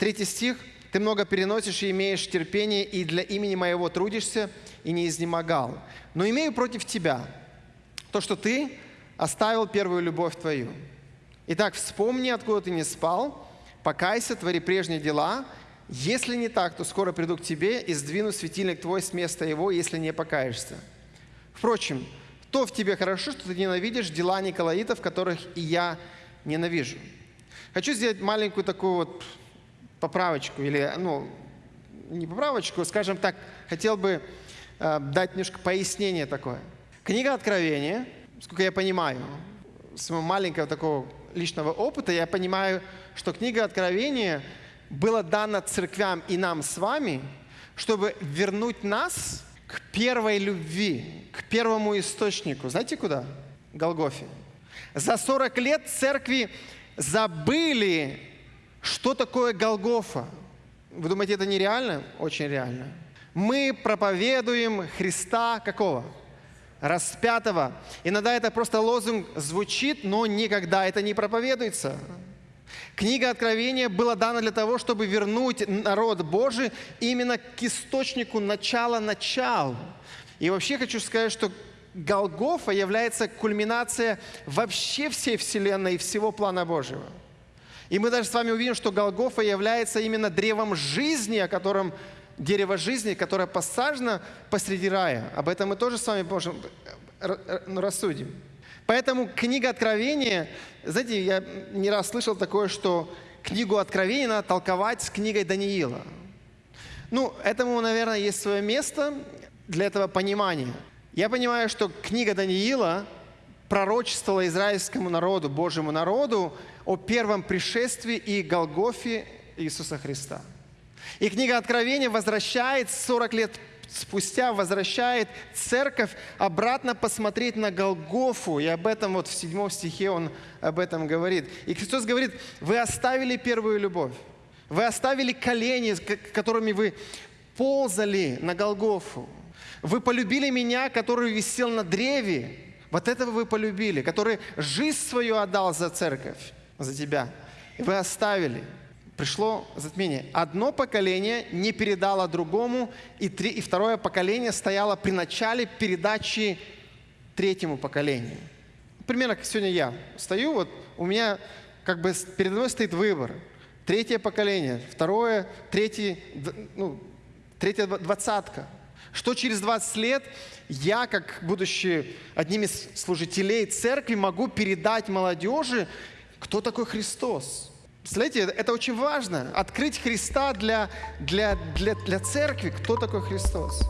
Третий стих. «Ты много переносишь и имеешь терпение, и для имени моего трудишься, и не изнемогал. Но имею против тебя то, что ты оставил первую любовь твою. Итак, вспомни, откуда ты не спал, покайся, твори прежние дела. Если не так, то скоро приду к тебе и сдвину светильник твой с места его, если не покаешься. Впрочем, то в тебе хорошо, что ты ненавидишь дела Николаитов, которых и я ненавижу. Хочу сделать маленькую такую вот поправочку, или, ну, не поправочку, скажем так, хотел бы э, дать немножко пояснение такое. Книга Откровения, сколько я понимаю, с моего маленького такого личного опыта, я понимаю, что книга Откровения была дана церквям и нам с вами, чтобы вернуть нас к первой любви, к первому источнику. Знаете куда? Голгофе. За 40 лет церкви забыли, что такое Голгофа. Вы думаете, это нереально? Очень реально. Мы проповедуем Христа какого? Распятого. Иногда это просто лозунг звучит, но никогда это не проповедуется. Книга Откровения была дана для того, чтобы вернуть народ Божий именно к источнику начала начал. И вообще хочу сказать, что Голгофа является кульминацией вообще всей Вселенной и всего плана Божьего. И мы даже с вами увидим, что Голгофа является именно древом жизни, о котором дерево жизни, которое посажено посреди рая. Об этом мы тоже с вами можем ну, рассудим. Поэтому книга Откровения, знаете, я не раз слышал такое, что книгу Откровения надо толковать с книгой Даниила. Ну, этому, наверное, есть свое место для этого понимания. Я понимаю, что книга Даниила пророчествовала израильскому народу, Божьему народу о первом пришествии и Голгофе Иисуса Христа. И книга Откровения возвращает 40 лет спустя возвращает церковь обратно посмотреть на Голгофу. И об этом вот в седьмом стихе он об этом говорит. И Христос говорит, вы оставили первую любовь. Вы оставили колени, которыми вы ползали на Голгофу. Вы полюбили меня, который висел на древе. Вот этого вы полюбили, который жизнь свою отдал за церковь, за тебя. И вы оставили пришло затмение. Одно поколение не передало другому, и, три, и второе поколение стояло при начале передачи третьему поколению. Примерно как сегодня я стою, вот у меня как бы передо мной стоит выбор. Третье поколение, второе, третье, ну, третья двадцатка. Что через 20 лет я, как будущий одним из служителей церкви, могу передать молодежи, кто такой Христос – Представляете, это очень важно. Открыть Христа для, для, для, для церкви. Кто такой Христос?